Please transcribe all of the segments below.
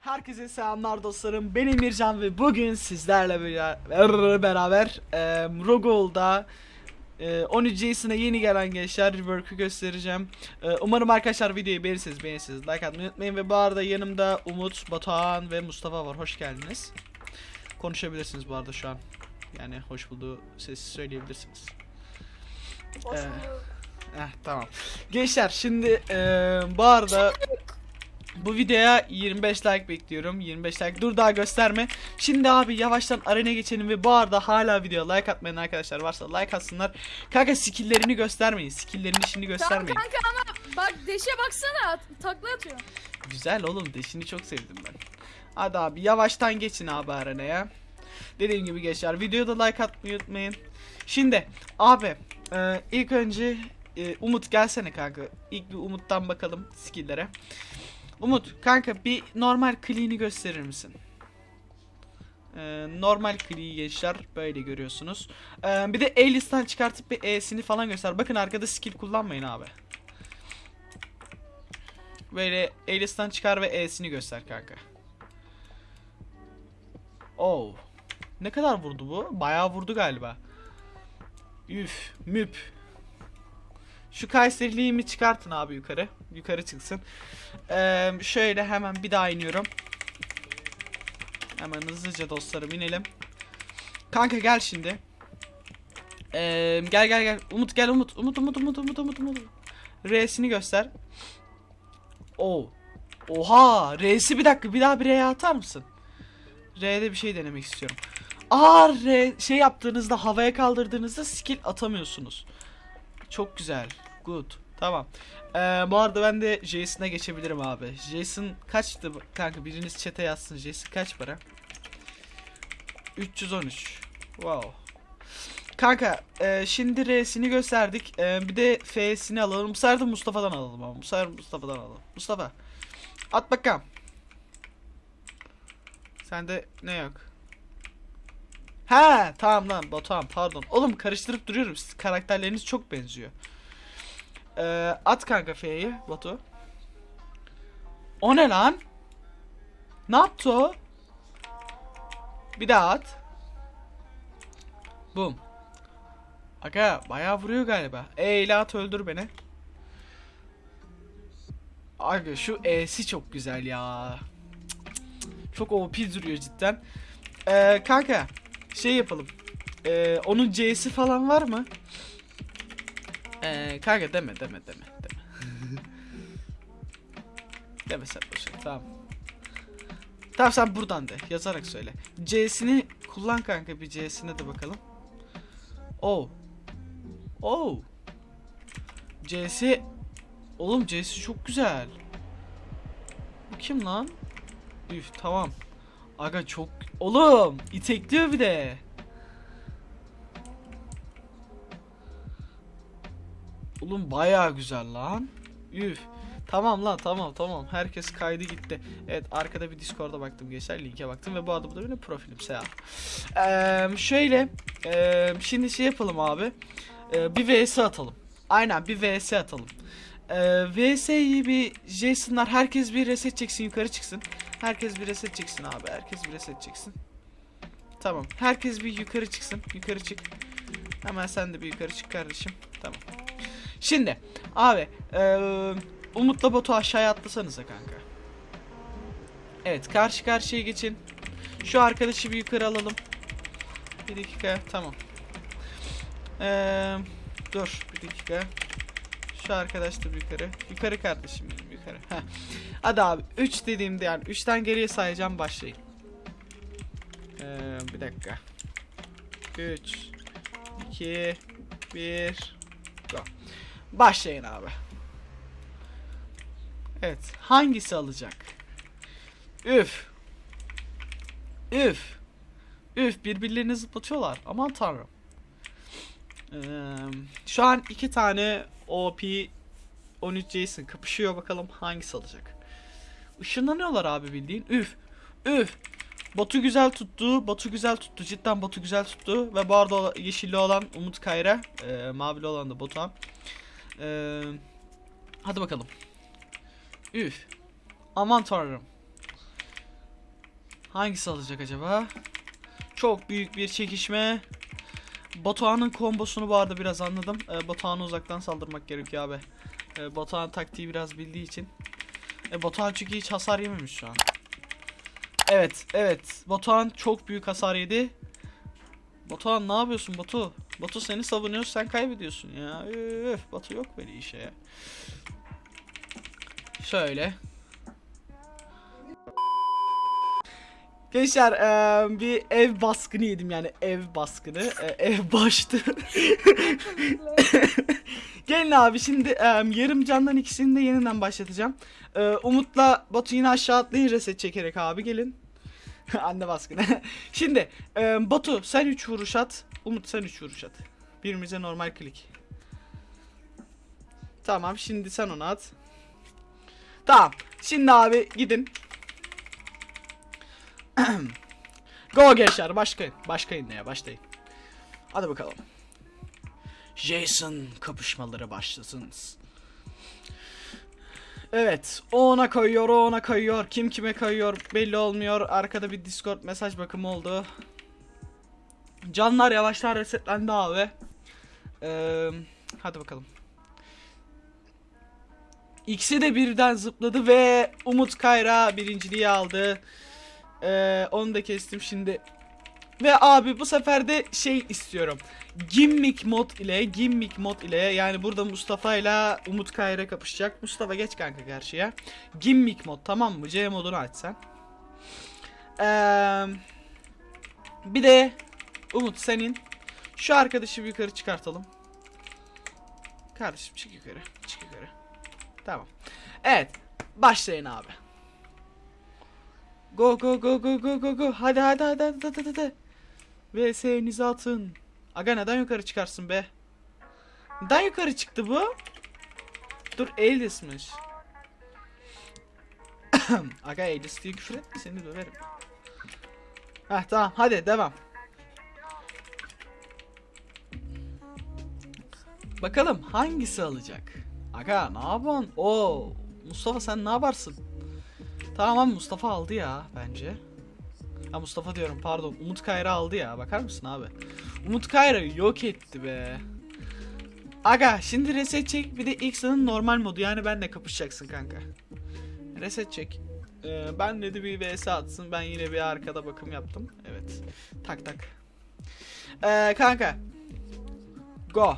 Herkese selamlar dostlarım. Ben Emircan ve bugün sizlerle bera- beraber e, Rogol'da e, 13 Jason'a yeni gelen gençler rework'ü göstereceğim. E, umarım arkadaşlar videoyu beğenirsiniz, beğenirsiniz. Like atmayı unutmayın ve bu arada yanımda Umut, Batuhan ve Mustafa var. Hoş geldiniz. Konuşabilirsiniz bu arada şu an. Yani hoş bulduğu sesi söyleyebilirsiniz. Hoş Ee. Eh tamam. Gençler şimdi e, bu arada bu videoya 25 like bekliyorum. 25 like. Dur daha gösterme. Şimdi abi yavaştan arena geçelim ve bu arada hala videoya like atmayan arkadaşlar varsa like atsınlar. Kanka skill'lerini göstermeyin. Skill'lerini şimdi Tamam göstermeyin. kanka ama bak deşe baksana takla atıyor. Güzel oğlum deşini çok sevdim ben. Hadi abi yavaştan geçin abi arenaya. Dediğim gibi gençler videoda like atmayı unutmayın. Şimdi abi e, ilk önce e, Umut gelsene kanka. İlk bir Umut'tan bakalım skill'lere. Umut kanka bir normal clean'i gösterir misin? E, normal clean'i gençler böyle görüyorsunuz. E, bir de A-list'ten çıkartıp bir E'sini falan göster. Bakın arkada skill kullanmayın abi. Böyle A-list'ten çıkar ve E'sini göster kanka. Oh. Ne kadar vurdu bu? Bayağı vurdu galiba. Üf, müp. Şu Kayseriliğimi çıkartın abi yukarı. Yukarı çıksın. Ee, şöyle hemen bir daha iniyorum. Hemen hızlıca dostlarım inelim. Kanka gel şimdi. Ee, gel gel gel. Umut gel Umut. Umut Umut Umut Umut Umut Umut. R'sini göster. Oo. Oha. R'si bir dakika. Bir daha bir R'ye atar mısın? R'de bir şey denemek istiyorum. Aa R şey yaptığınızda havaya kaldırdığınızda skill atamıyorsunuz. Çok güzel. Good. Tamam. Ee, bu arada ben de Jason'a geçebilirim abi. Jason kaçtı kanka biriniz chat'e yazsın. Jason kaç para? 313. Wow. Kanka e, şimdi R'sini gösterdik. E, bir de F'sini alalım. Bu sefer de Mustafa'dan alalım ama. Bu sefer Mustafa'dan alalım. Mustafa. At bakalım. Sende ne yok? He tamam lan Batuhan pardon. Oğlum karıştırıp duruyorum. Siz karakterleriniz çok benziyor. Ee, at kanka F'yi Batu. O ne lan? Ne yaptı o? Bir daha at. Bum. Aga bayağı vuruyor galiba. E at öldür beni. Aga şu E'si çok güzel ya. Çok OP duruyor cidden. Ee, kanka şey yapalım. Ee, onun C'si falan var mı? Ee, kanka deme deme deme deme. deme sen boşver tamam. Tamam sen buradan de yazarak söyle. C'sini kullan kanka bir C'sine de bakalım. Oh. Oh. C'si Oğlum C'si çok güzel. Bu kim lan? Üf tamam. Aga çok oğlum itekliyor bir de. Oğlum bayağı güzel lan. Üf. Tamam lan tamam tamam. Herkes kaydı gitti. Evet arkada bir Discord'a baktım gençler. Linke baktım ve bu bu da benim profilim. Selam. Ee, şöyle. ee, şimdi şey yapalım abi. Ee, bir vs atalım. Aynen bir vs atalım. Ee, vs'yi bir Jason'lar herkes bir reset çeksin yukarı çıksın. Herkes bir reset çeksin abi. Herkes bir reset çeksin. Tamam. Herkes bir yukarı çıksın. Yukarı çık. Hemen sen de bir yukarı çık kardeşim. Tamam. Şimdi abi eee Umut'la Batu aşağıya atlasanıza kanka. Evet karşı karşıya geçin. Şu arkadaşı bir yukarı alalım. Bir dakika tamam. Eee dur bir dakika. Şu arkadaş da bir yukarı. Yukarı kardeşim benim yukarı. Heh. Hadi abi 3 dediğimde yani 3'ten geriye sayacağım başlayın. Ee, bir dakika. 3 2 1 Go. Başlayın abi. Evet. Hangisi alacak? Üf. Üf. Üf birbirlerini zıplatıyorlar. Aman tanrım. Ee, şu an iki tane OP 13 Jason kapışıyor bakalım hangisi alacak. Işınlanıyorlar abi bildiğin. Üf. Üf. Batu güzel tuttu. Batu güzel tuttu. Cidden Batu güzel tuttu. Ve bu arada yeşilli olan Umut Kayra. E, mavili olan da Batuhan. E, hadi bakalım. Üf. Aman tanrım. Hangisi alacak acaba? Çok büyük bir çekişme. Batuhan'ın kombosunu bu arada biraz anladım. E, Batuhan'a uzaktan saldırmak gerekiyor abi. E, Batuhan taktiği biraz bildiği için. E, Batuhan çünkü hiç hasar yememiş şu an. Evet, evet. Batuhan çok büyük hasar yedi. Batuhan ne yapıyorsun Batu? Batu seni savunuyor, sen kaybediyorsun ya. Üf, Batu yok böyle işe ya. Şöyle. Gençler eee, bir ev baskını yedim yani ev baskını e, ev baştı. Gelin abi şimdi eee, yarım candan ikisini de yeniden başlatacağım. Eee, Umut'la Batu yine aşağı atlayın reset çekerek abi gelin. Anne baskını. şimdi eee, Batu sen 3 vuruş at. Umut sen 3 vuruş at. Birbirimize normal klik. Tamam şimdi sen onu at. Tamam. Şimdi abi gidin. Go gençler başlayın. Başlayın neye başlayın. Hadi bakalım. Jason kapışmaları başlasın. Evet. O ona kayıyor, o ona kayıyor. Kim kime kayıyor belli olmuyor. Arkada bir Discord mesaj bakımı oldu. Canlar yavaştan resetlendi abi. Ee, hadi bakalım. İkisi de birden zıpladı ve Umut Kayra birinciliği aldı. Ee, onu da kestim şimdi. Ve abi bu sefer de şey istiyorum. Gimmick mod ile Gimmick mod ile yani burada Mustafa ile Umut Kayra kapışacak. Mustafa geç kanka karşıya. Gimmick mod tamam mı? C modunu aç sen. Ee, bir de Umut senin şu arkadaşı yukarı çıkartalım. Kardeşim çık yukarı. Çık yukarı. Tamam. Evet. Başlayın abi. Go go go go go go go. Hadi hadi hadi hadi hadi hadi. VS'nizi atın. Aga neden yukarı çıkarsın be? Neden yukarı çıktı bu? Dur Elis'miş. Aga Elis diye küfür etme seni döverim. Heh tamam hadi devam. Bakalım hangisi alacak? Aga ne yapıyorsun? Oo Mustafa sen ne yaparsın? Tamam Mustafa aldı ya bence. Ha Mustafa diyorum pardon. Umut Kayra aldı ya. Bakar mısın abi? Umut Kayra yok etti be. Aga şimdi reset çek bir de X'ın normal modu yani benle kapışacaksın kanka. Reset çek. Ee, ben dedi bir vs atsın. Ben yine bir arkada bakım yaptım. Evet. Tak tak. Ee, kanka. Go.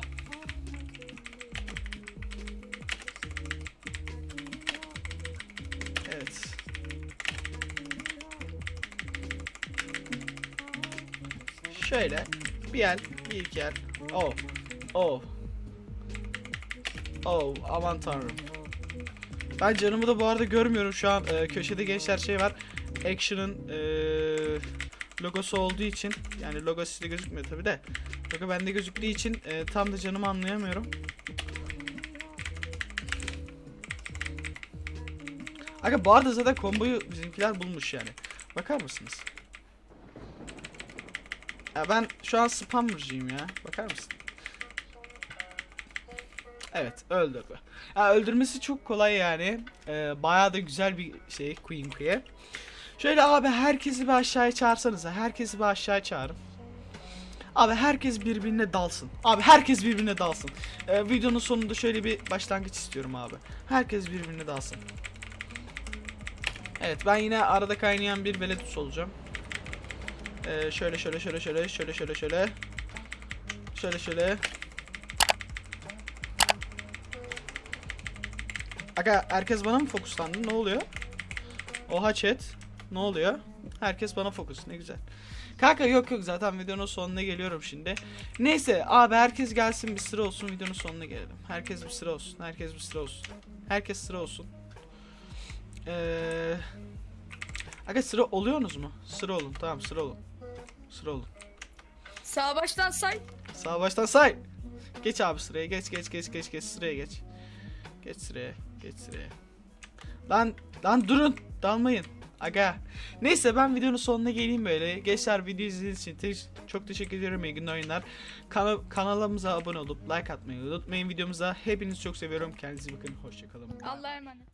Şöyle bir el, bir iki el. Oh. Oh. Oh aman tanrım. Ben canımı da bu arada görmüyorum şu an e, köşede gençler şey var. Action'ın e, logosu olduğu için yani logo sizde gözükmüyor tabi de. Logo bende gözüktüğü için e, tam da canımı anlayamıyorum. Aga bu arada zaten komboyu bizimkiler bulmuş yani. Bakar mısınız? Ya ben şu an spammer'cıyım ya. Bakar mısın? Evet öldürdü. Ya öldürmesi çok kolay yani. Ee, bayağı da güzel bir şey Queen Queen. Şöyle abi herkesi bir aşağıya çağırsanıza. Herkesi bir aşağıya çağırın. Abi herkes birbirine dalsın. Abi herkes birbirine dalsın. Ee, videonun sonunda şöyle bir başlangıç istiyorum abi. Herkes birbirine dalsın. Evet ben yine arada kaynayan bir veledus olacağım. Ee, şöyle şöyle şöyle şöyle şöyle şöyle şöyle. Şöyle şöyle. Aga herkes bana mı fokuslandı? Ne oluyor? Oha chat. Ne oluyor? Herkes bana fokus. Ne güzel. Kanka yok yok zaten videonun sonuna geliyorum şimdi. Neyse abi herkes gelsin bir sıra olsun videonun sonuna gelelim. Herkes bir sıra olsun. Herkes bir sıra olsun. Herkes sıra olsun. Eee Aga sıra oluyorsunuz mu? Sıra olun. Tamam sıra olun. Sıra olun. Sağ baştan say. Sağ baştan say. Geç abi sıraya. Geç geç geç geç geç sıraya geç. Geç sıraya. Geç sıraya. Lan lan durun. Dalmayın. Aga. Neyse ben videonun sonuna geleyim böyle. Gençler video izlediğiniz için te- çok teşekkür ediyorum. İyi günler oyunlar. Kana- kanalımıza abone olup like atmayı unutmayın videomuza. Hepinizi çok seviyorum. Kendinize bakın. Hoşçakalın. Allah'a emanet.